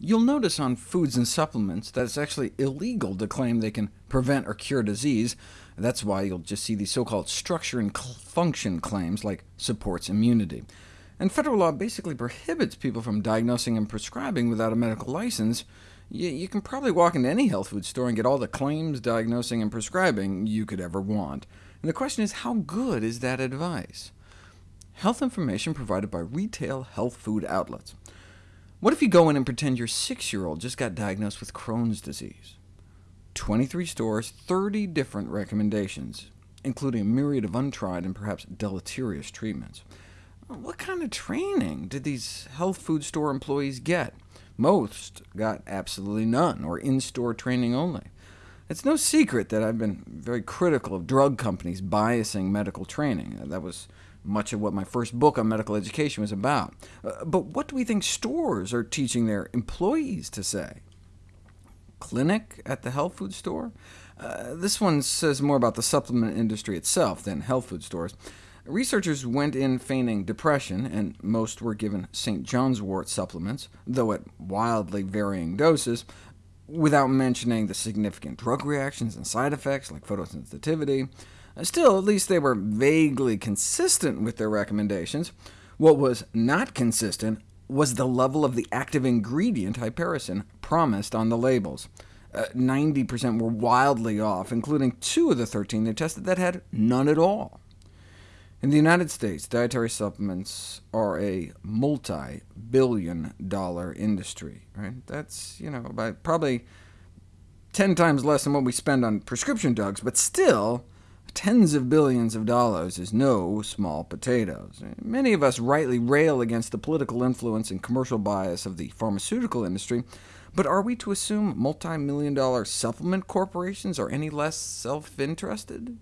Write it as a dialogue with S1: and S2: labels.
S1: You'll notice on foods and supplements that it's actually illegal to claim they can prevent or cure disease. That's why you'll just see these so-called structure and function claims, like supports immunity. And federal law basically prohibits people from diagnosing and prescribing without a medical license. You, you can probably walk into any health food store and get all the claims, diagnosing, and prescribing you could ever want. And the question is, how good is that advice? Health information provided by retail health food outlets. What if you go in and pretend your six-year-old just got diagnosed with Crohn's disease? 23 stores, 30 different recommendations, including a myriad of untried and perhaps deleterious treatments. What kind of training did these health food store employees get? Most got absolutely none, or in-store training only. It's no secret that I've been very critical of drug companies biasing medical training. That was much of what my first book on medical education was about. Uh, but what do we think stores are teaching their employees to say? Clinic at the health food store? Uh, this one says more about the supplement industry itself than health food stores. Researchers went in feigning depression, and most were given St. John's wort supplements, though at wildly varying doses, without mentioning the significant drug reactions and side effects like photosensitivity. Still, at least they were vaguely consistent with their recommendations. What was not consistent was the level of the active ingredient hypericin promised on the labels. 90% uh, were wildly off, including two of the 13 they tested that had none at all. In the United States, dietary supplements are a multi-billion dollar industry. Right? That's you know, by probably 10 times less than what we spend on prescription drugs, but still, tens of billions of dollars is no small potatoes. Many of us rightly rail against the political influence and commercial bias of the pharmaceutical industry, but are we to assume multi-million dollar supplement corporations are any less self-interested?